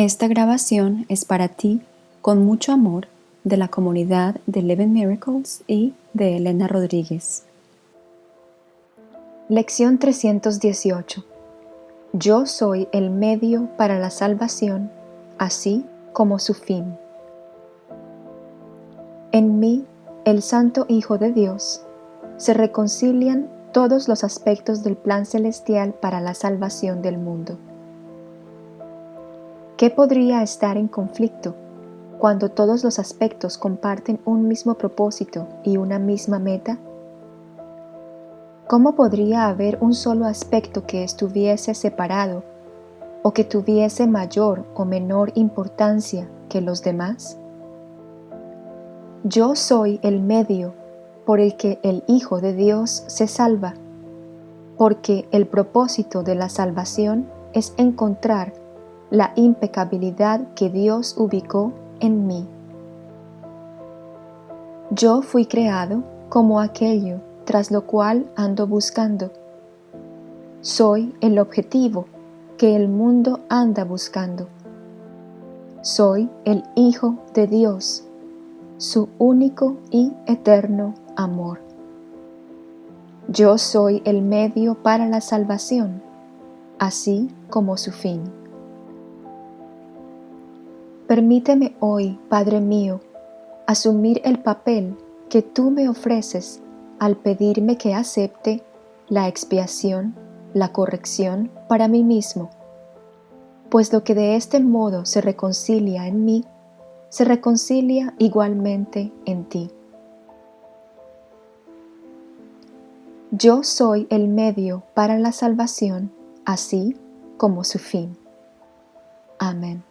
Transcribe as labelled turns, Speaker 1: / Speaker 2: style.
Speaker 1: Esta grabación es para ti con mucho amor de la comunidad de Eleven Miracles y de Elena Rodríguez. Lección 318 Yo soy el medio para la salvación, así como su fin. En mí, el Santo Hijo de Dios, se reconcilian todos los aspectos del plan celestial para la salvación del mundo. ¿Qué podría estar en conflicto cuando todos los aspectos comparten un mismo propósito y una misma meta? ¿Cómo podría haber un solo aspecto que estuviese separado o que tuviese mayor o menor importancia que los demás? Yo soy el medio por el que el Hijo de Dios se salva, porque el propósito de la salvación es encontrar la impecabilidad que Dios ubicó en mí. Yo fui creado como aquello tras lo cual ando buscando. Soy el objetivo que el mundo anda buscando. Soy el Hijo de Dios, su único y eterno amor. Yo soy el medio para la salvación, así como su fin. Permíteme hoy, Padre mío, asumir el papel que tú me ofreces al pedirme que acepte la expiación, la corrección para mí mismo, pues lo que de este modo se reconcilia en mí, se reconcilia igualmente en ti. Yo soy el medio para la salvación, así como su fin. Amén.